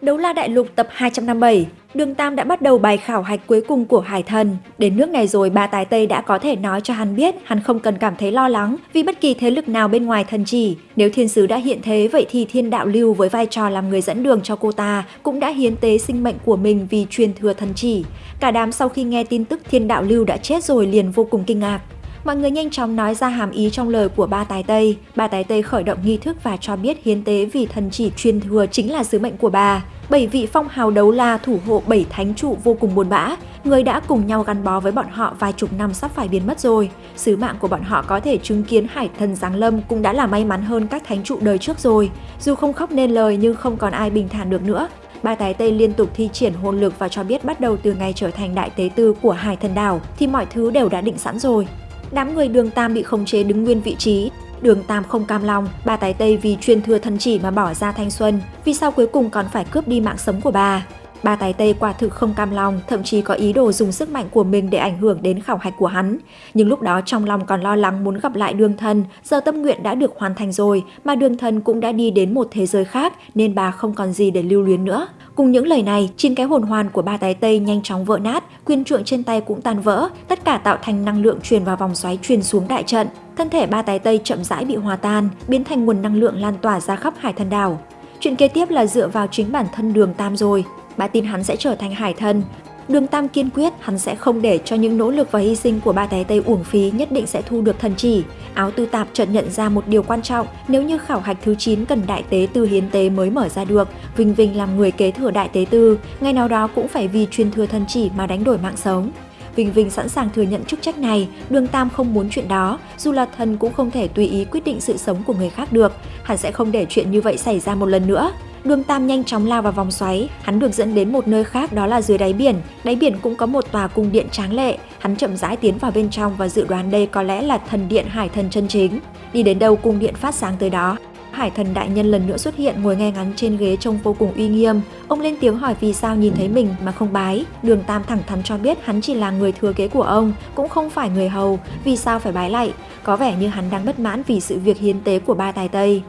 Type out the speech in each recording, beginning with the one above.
Đấu la đại lục tập 257, Đường Tam đã bắt đầu bài khảo hạch cuối cùng của Hải Thần. Đến nước này rồi ba tài Tây đã có thể nói cho hắn biết hắn không cần cảm thấy lo lắng vì bất kỳ thế lực nào bên ngoài thần chỉ. Nếu thiên sứ đã hiện thế vậy thì thiên đạo lưu với vai trò làm người dẫn đường cho cô ta cũng đã hiến tế sinh mệnh của mình vì truyền thừa thần chỉ. Cả đám sau khi nghe tin tức thiên đạo lưu đã chết rồi liền vô cùng kinh ngạc. Mọi người nhanh chóng nói ra hàm ý trong lời của ba tài Tây. Ba tài Tây khởi động nghi thức và cho biết hiến tế vì thần chỉ truyền thừa chính là sứ mệnh của bà. Bảy vị phong hào đấu la thủ hộ bảy thánh trụ vô cùng buồn bã, người đã cùng nhau gắn bó với bọn họ vài chục năm sắp phải biến mất rồi. Sứ mạng của bọn họ có thể chứng kiến hải thần giáng lâm cũng đã là may mắn hơn các thánh trụ đời trước rồi. Dù không khóc nên lời nhưng không còn ai bình thản được nữa. Ba tái Tây liên tục thi triển hồn lực và cho biết bắt đầu từ ngày trở thành đại tế tư của hải thần đảo thì mọi thứ đều đã định sẵn rồi. Đám người đường Tam bị khống chế đứng nguyên vị trí. Đường Tam không cam lòng, bà tái Tây vì truyền thừa thân chỉ mà bỏ ra thanh xuân, vì sao cuối cùng còn phải cướp đi mạng sống của bà. Ba tài Tây quả thực không cam lòng, thậm chí có ý đồ dùng sức mạnh của mình để ảnh hưởng đến khảo hạch của hắn. Nhưng lúc đó trong lòng còn lo lắng muốn gặp lại đường thân giờ tâm nguyện đã được hoàn thành rồi, mà đường thân cũng đã đi đến một thế giới khác nên bà không còn gì để lưu luyến nữa. Cùng những lời này, chín cái hồn hoàn của ba tài Tây nhanh chóng vỡ nát, quyền trượng trên tay cũng tan vỡ, tất cả tạo thành năng lượng truyền vào vòng xoáy truyền xuống đại trận. Thân thể ba tài Tây chậm rãi bị hòa tan, biến thành nguồn năng lượng lan tỏa ra khắp hải thần đảo. Chuyện kế tiếp là dựa vào chính bản thân đường Tam rồi. Bà tin hắn sẽ trở thành hải thần. Đường Tam kiên quyết hắn sẽ không để cho những nỗ lực và hy sinh của ba té Tây uổng phí nhất định sẽ thu được thần chỉ. Áo tư tạp chợt nhận ra một điều quan trọng, nếu như khảo hạch thứ 9 cần đại tế tư hiến tế mới mở ra được, Vinh Vinh làm người kế thừa đại tế tư, ngày nào đó cũng phải vì truyền thừa thần chỉ mà đánh đổi mạng sống. Vinh Vinh sẵn sàng thừa nhận chức trách này, Đường Tam không muốn chuyện đó, dù là thần cũng không thể tùy ý quyết định sự sống của người khác được, hắn sẽ không để chuyện như vậy xảy ra một lần nữa. Đường Tam nhanh chóng lao vào vòng xoáy, hắn được dẫn đến một nơi khác đó là dưới đáy biển. Đáy biển cũng có một tòa cung điện tráng lệ, hắn chậm rãi tiến vào bên trong và dự đoán đây có lẽ là thần điện hải thần chân chính. Đi đến đâu cung điện phát sáng tới đó, Hải thần đại nhân lần nữa xuất hiện ngồi ngay ngắn trên ghế trông vô cùng uy nghiêm. Ông lên tiếng hỏi vì sao nhìn thấy mình mà không bái. Đường Tam thẳng thắn cho biết hắn chỉ là người thừa kế của ông, cũng không phải người hầu, vì sao phải bái lại. Có vẻ như hắn đang bất mãn vì sự việc hiến tế của ba tài Tây.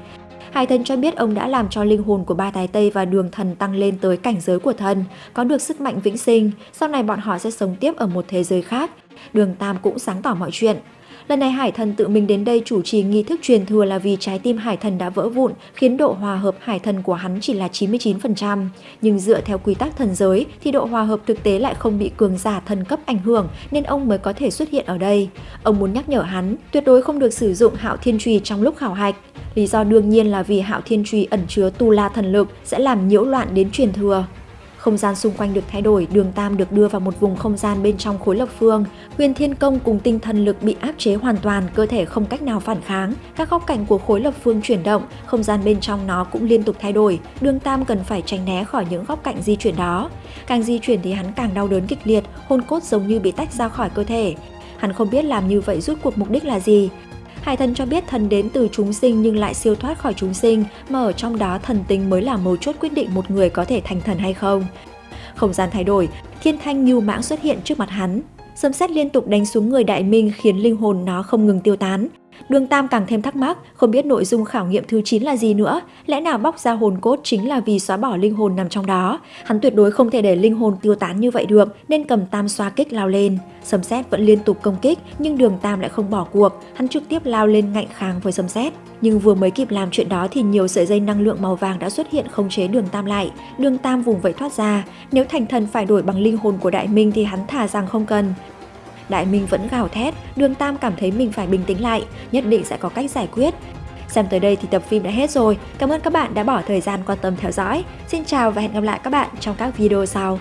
Hải thần cho biết ông đã làm cho linh hồn của ba tài Tây và đường thần tăng lên tới cảnh giới của thần, có được sức mạnh vĩnh sinh, sau này bọn họ sẽ sống tiếp ở một thế giới khác. Đường Tam cũng sáng tỏ mọi chuyện. Lần này Hải Thần tự mình đến đây chủ trì nghi thức truyền thừa là vì trái tim Hải Thần đã vỡ vụn, khiến độ hòa hợp Hải Thần của hắn chỉ là 99%. Nhưng dựa theo quy tắc thần giới thì độ hòa hợp thực tế lại không bị cường giả thần cấp ảnh hưởng nên ông mới có thể xuất hiện ở đây. Ông muốn nhắc nhở hắn tuyệt đối không được sử dụng hạo thiên trùy trong lúc khảo hạch. Lý do đương nhiên là vì hạo thiên trùy ẩn chứa tu la thần lực sẽ làm nhiễu loạn đến truyền thừa. Không gian xung quanh được thay đổi, đường Tam được đưa vào một vùng không gian bên trong khối lập phương. Huyền Thiên Công cùng tinh thần lực bị áp chế hoàn toàn, cơ thể không cách nào phản kháng. Các góc cạnh của khối lập phương chuyển động, không gian bên trong nó cũng liên tục thay đổi. Đường Tam cần phải tránh né khỏi những góc cạnh di chuyển đó. Càng di chuyển thì hắn càng đau đớn kịch liệt, hồn cốt giống như bị tách ra khỏi cơ thể. Hắn không biết làm như vậy rút cuộc mục đích là gì, Hải thần cho biết thần đến từ chúng sinh nhưng lại siêu thoát khỏi chúng sinh, mà ở trong đó thần tính mới là mấu chốt quyết định một người có thể thành thần hay không. Không gian thay đổi, thiên thanh như mãng xuất hiện trước mặt hắn. Sấm sét liên tục đánh xuống người đại minh khiến linh hồn nó không ngừng tiêu tán. Đường Tam càng thêm thắc mắc, không biết nội dung khảo nghiệm thứ 9 là gì nữa, lẽ nào bóc ra hồn cốt chính là vì xóa bỏ linh hồn nằm trong đó. Hắn tuyệt đối không thể để linh hồn tiêu tán như vậy được, nên cầm tam xoa kích lao lên. Sấm sét vẫn liên tục công kích, nhưng Đường Tam lại không bỏ cuộc, hắn trực tiếp lao lên ngạnh kháng với sấm sét. Nhưng vừa mới kịp làm chuyện đó thì nhiều sợi dây năng lượng màu vàng đã xuất hiện khống chế Đường Tam lại. Đường Tam vùng vẫy thoát ra, nếu thành thần phải đổi bằng linh hồn của Đại Minh thì hắn thả rằng không cần. Đại Minh vẫn gào thét, Đường Tam cảm thấy mình phải bình tĩnh lại, nhất định sẽ có cách giải quyết. Xem tới đây thì tập phim đã hết rồi. Cảm ơn các bạn đã bỏ thời gian quan tâm theo dõi. Xin chào và hẹn gặp lại các bạn trong các video sau.